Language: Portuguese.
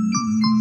Música